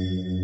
Nam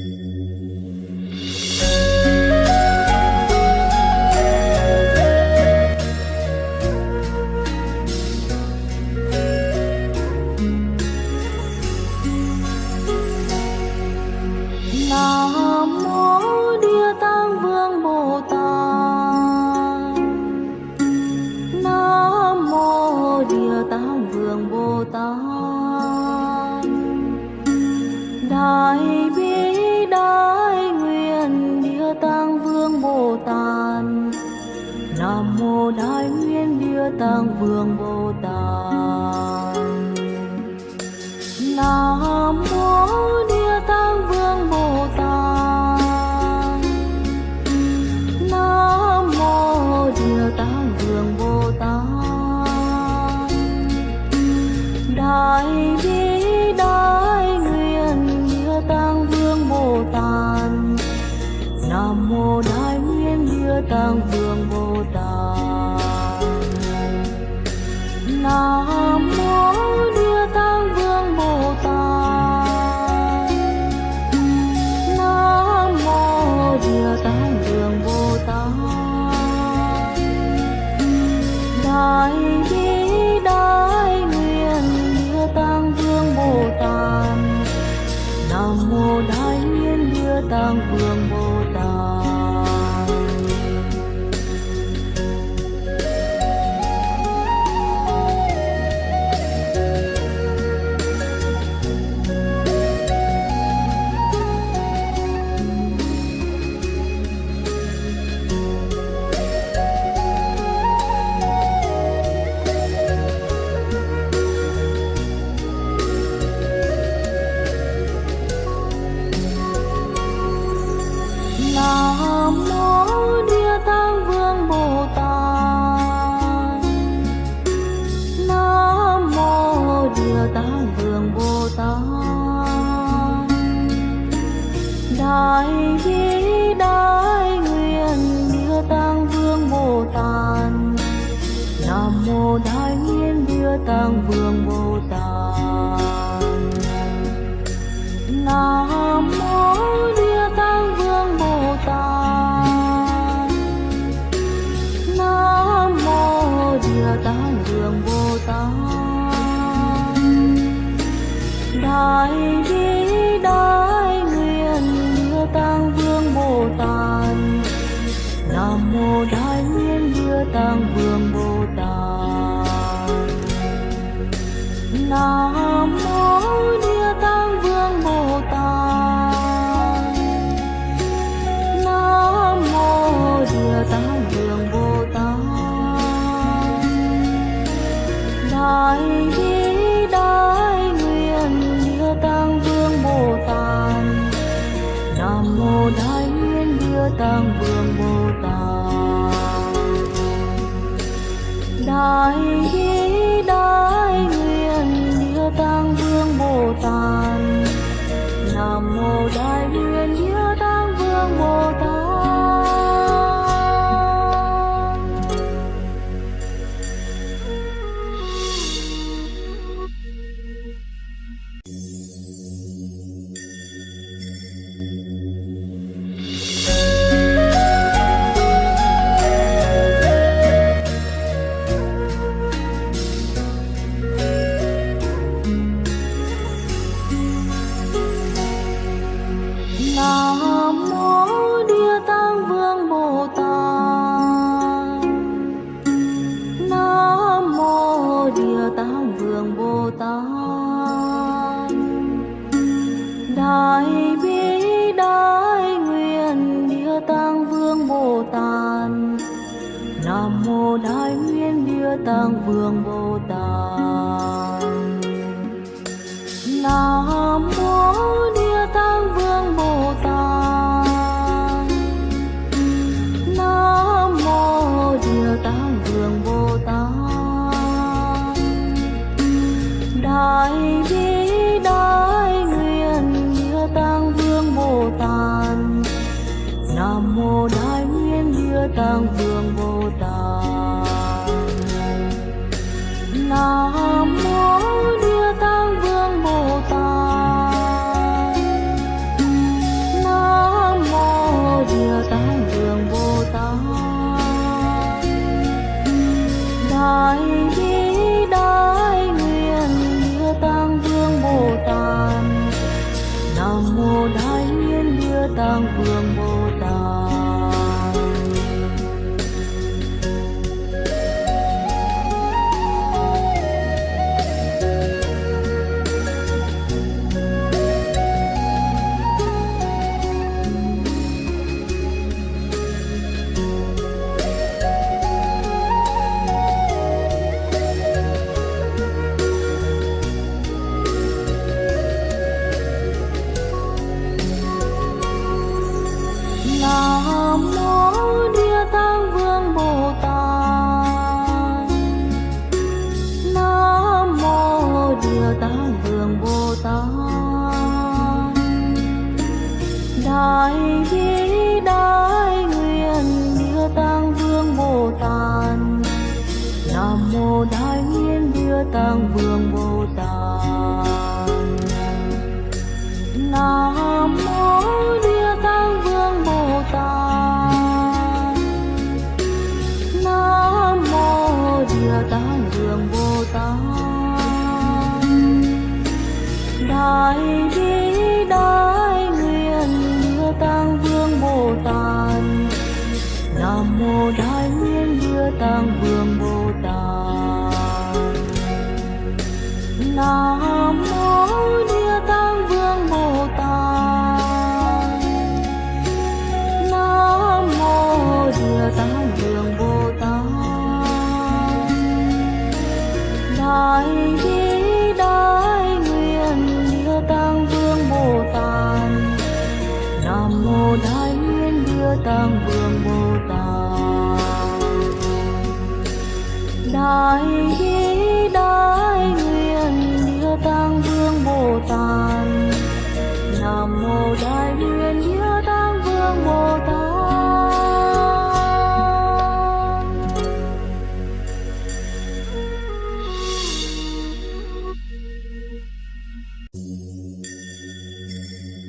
eh, Nam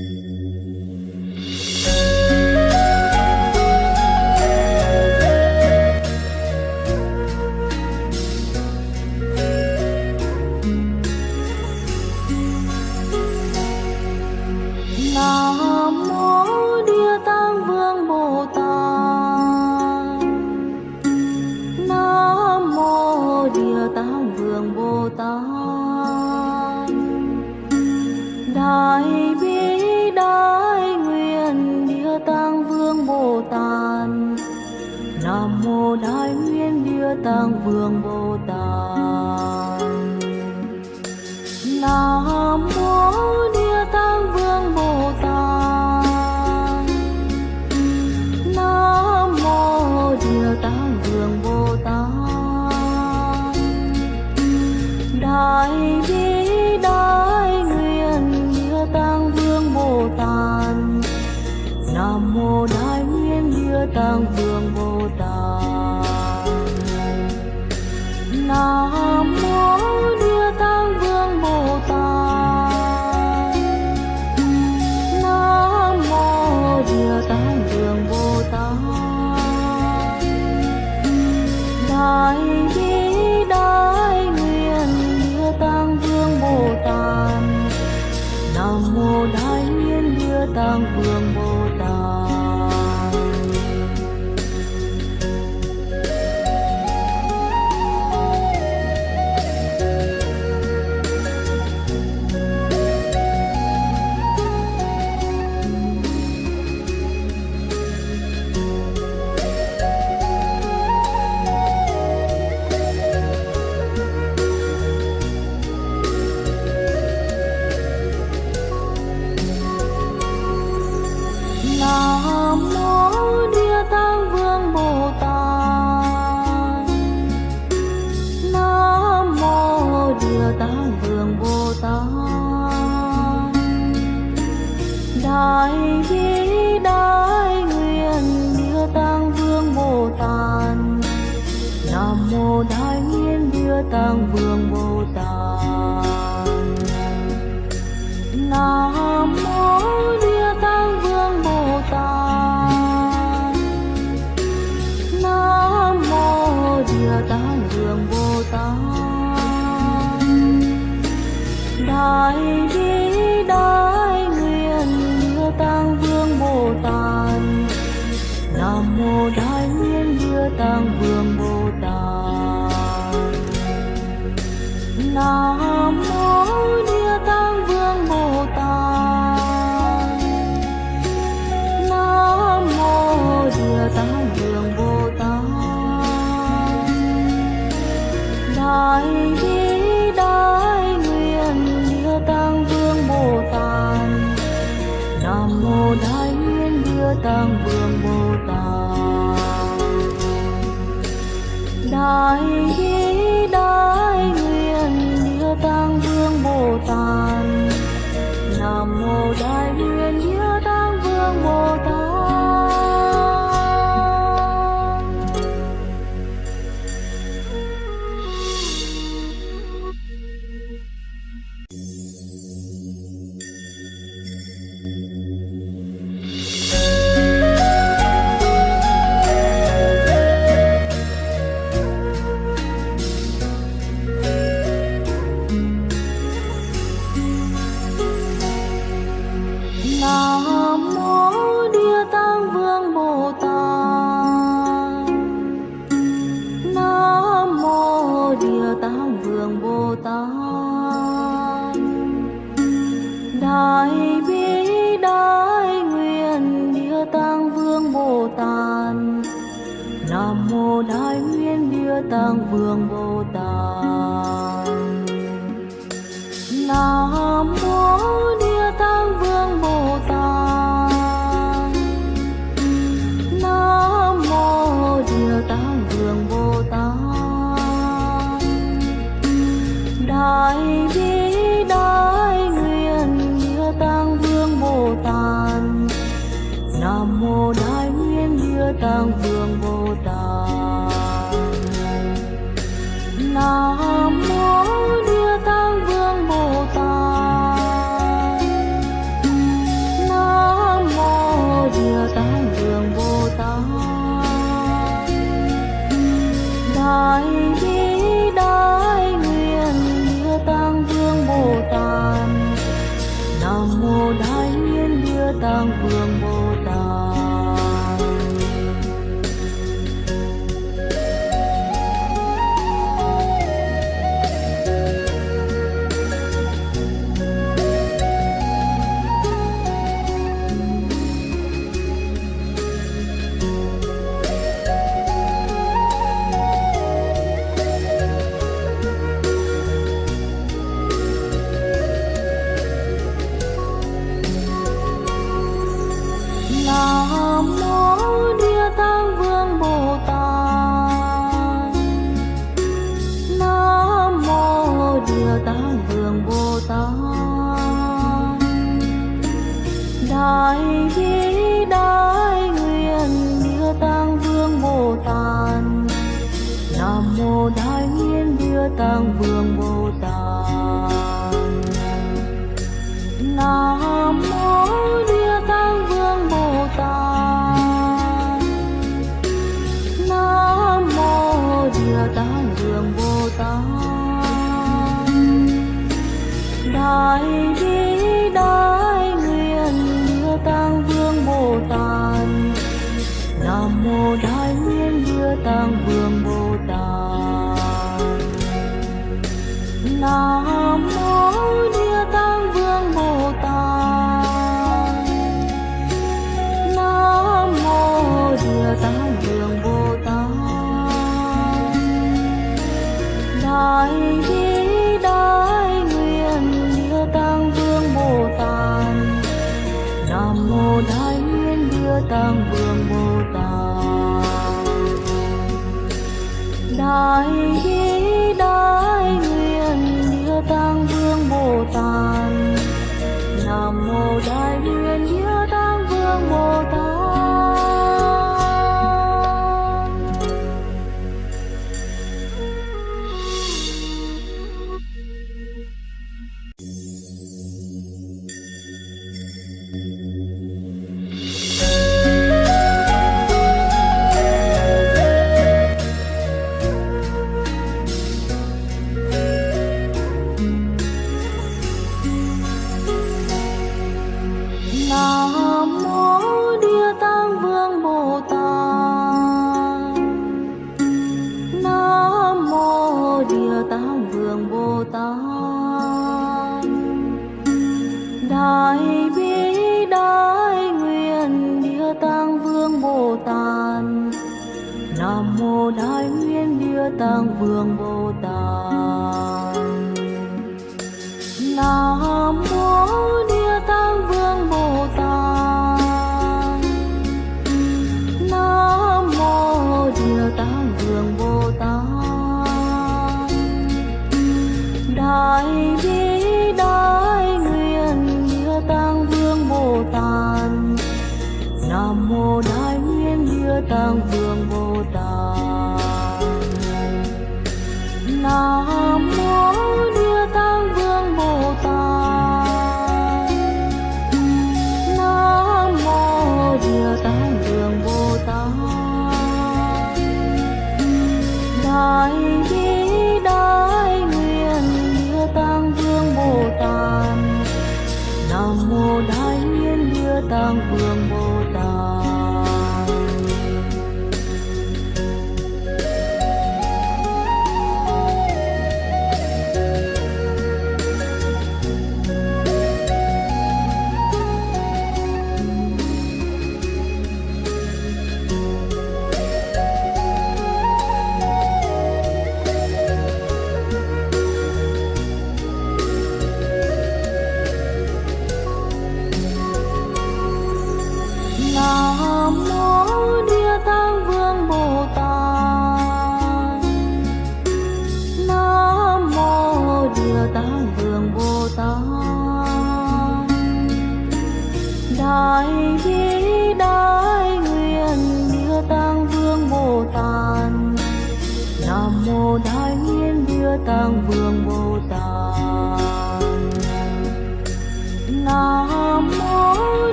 Mm-hmm. Nam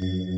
Mm-hmm.